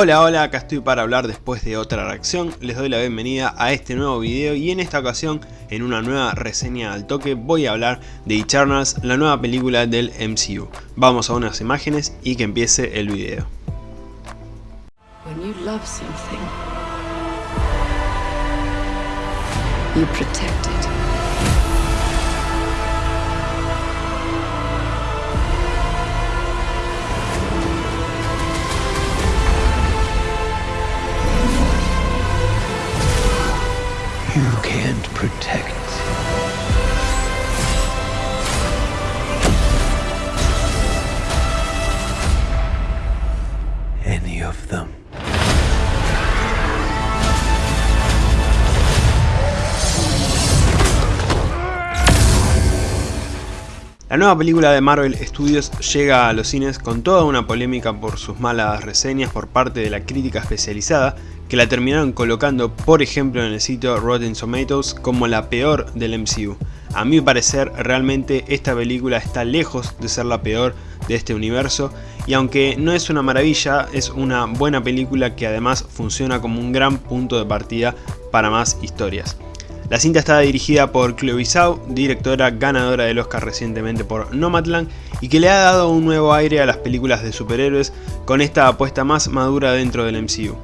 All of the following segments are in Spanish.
Hola hola, acá estoy para hablar después de otra reacción, les doy la bienvenida a este nuevo video y en esta ocasión, en una nueva reseña al toque, voy a hablar de Eternals, la nueva película del MCU. Vamos a unas imágenes y que empiece el video. La nueva película de Marvel Studios llega a los cines con toda una polémica por sus malas reseñas por parte de la crítica especializada que la terminaron colocando por ejemplo en el sitio Rotten Tomatoes como la peor del MCU. A mi parecer realmente esta película está lejos de ser la peor de este universo y aunque no es una maravilla es una buena película que además funciona como un gran punto de partida para más historias. La cinta está dirigida por Chloe Zhao, directora ganadora del Oscar recientemente por Nomadland y que le ha dado un nuevo aire a las películas de superhéroes con esta apuesta más madura dentro del MCU.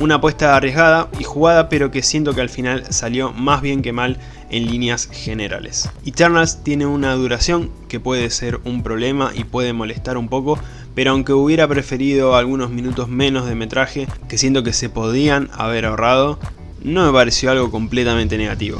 Una apuesta arriesgada y jugada pero que siento que al final salió más bien que mal en líneas generales. Eternals tiene una duración que puede ser un problema y puede molestar un poco, pero aunque hubiera preferido algunos minutos menos de metraje que siento que se podían haber ahorrado, no me pareció algo completamente negativo.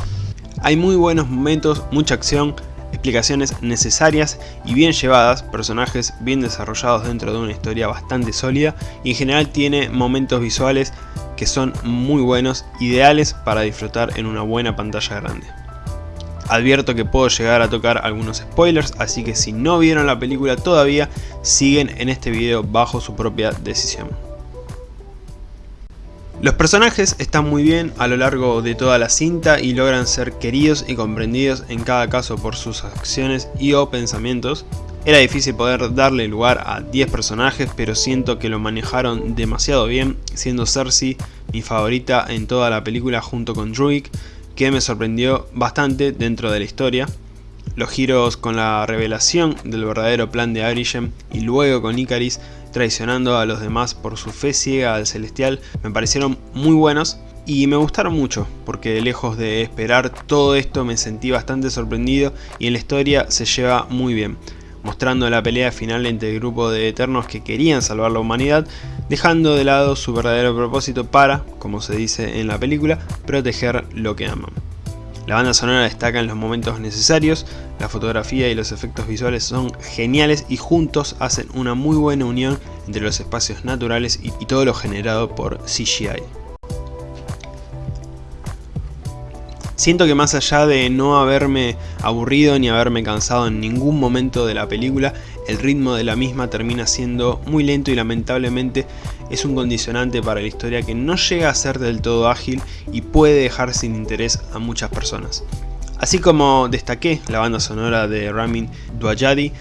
Hay muy buenos momentos, mucha acción, explicaciones necesarias y bien llevadas, personajes bien desarrollados dentro de una historia bastante sólida y en general tiene momentos visuales que son muy buenos, ideales para disfrutar en una buena pantalla grande. Advierto que puedo llegar a tocar algunos spoilers, así que si no vieron la película todavía, siguen en este video bajo su propia decisión. Los personajes están muy bien a lo largo de toda la cinta y logran ser queridos y comprendidos en cada caso por sus acciones y o pensamientos. Era difícil poder darle lugar a 10 personajes pero siento que lo manejaron demasiado bien, siendo Cersei mi favorita en toda la película junto con Druig, que me sorprendió bastante dentro de la historia. Los giros con la revelación del verdadero plan de Arishem y luego con Icaris traicionando a los demás por su fe ciega al celestial me parecieron muy buenos y me gustaron mucho porque lejos de esperar todo esto me sentí bastante sorprendido y en la historia se lleva muy bien mostrando la pelea final entre el grupo de Eternos que querían salvar la humanidad, dejando de lado su verdadero propósito para, como se dice en la película, proteger lo que aman. La banda sonora destaca en los momentos necesarios, la fotografía y los efectos visuales son geniales y juntos hacen una muy buena unión entre los espacios naturales y, todo lo generado por CGI. Siento que más allá de no haberme aburrido ni haberme cansado en ningún momento de la película, el ritmo de la misma termina siendo muy lento y lamentablemente es un condicionante para la historia que no llega a ser del todo ágil y puede dejar sin interés a muchas personas. Así como destaqué la banda sonora de Ramin Dwajadi,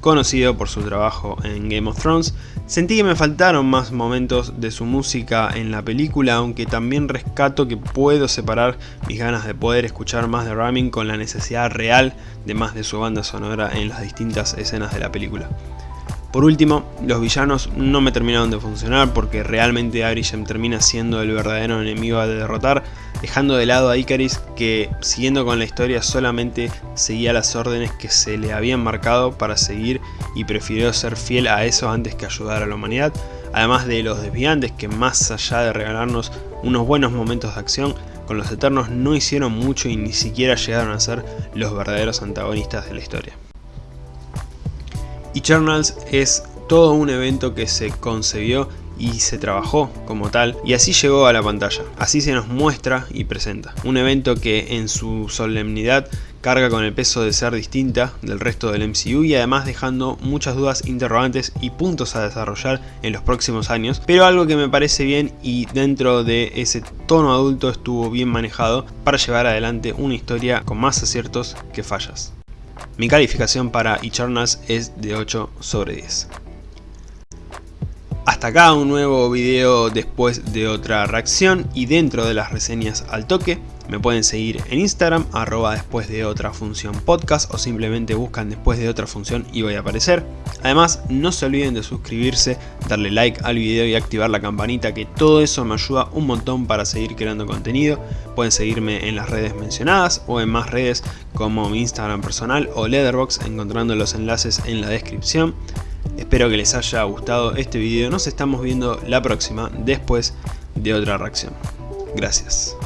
conocido por su trabajo en Game of Thrones, sentí que me faltaron más momentos de su música en la película, aunque también rescato que puedo separar mis ganas de poder escuchar más de Ramin con la necesidad real de más de su banda sonora en las distintas escenas de la película. Por último, los villanos no me terminaron de funcionar porque realmente Arishem termina siendo el verdadero enemigo a derrotar, dejando de lado a Icaris que, siguiendo con la historia, solamente seguía las órdenes que se le habían marcado para seguir y prefirió ser fiel a eso antes que ayudar a la humanidad, además de los desviantes que más allá de regalarnos unos buenos momentos de acción, con los Eternos no hicieron mucho y ni siquiera llegaron a ser los verdaderos antagonistas de la historia. Eternals es todo un evento que se concebió y se trabajó como tal y así llegó a la pantalla. Así se nos muestra y presenta. Un evento que en su solemnidad carga con el peso de ser distinta del resto del MCU y además dejando muchas dudas interrogantes y puntos a desarrollar en los próximos años, pero algo que me parece bien y dentro de ese tono adulto estuvo bien manejado para llevar adelante una historia con más aciertos que fallas. Mi calificación para Eternals es de 8 sobre 10. Hasta acá un nuevo video después de otra reacción y dentro de las reseñas al toque. Me pueden seguir en Instagram, arroba después de otra función podcast o simplemente buscan después de otra función y voy a aparecer. Además, no se olviden de suscribirse, darle like al video y activar la campanita que todo eso me ayuda un montón para seguir creando contenido. Pueden seguirme en las redes mencionadas o en más redes como mi Instagram personal o Letterboxd encontrando los enlaces en la descripción. Espero que les haya gustado este video, nos estamos viendo la próxima después de otra reacción. Gracias.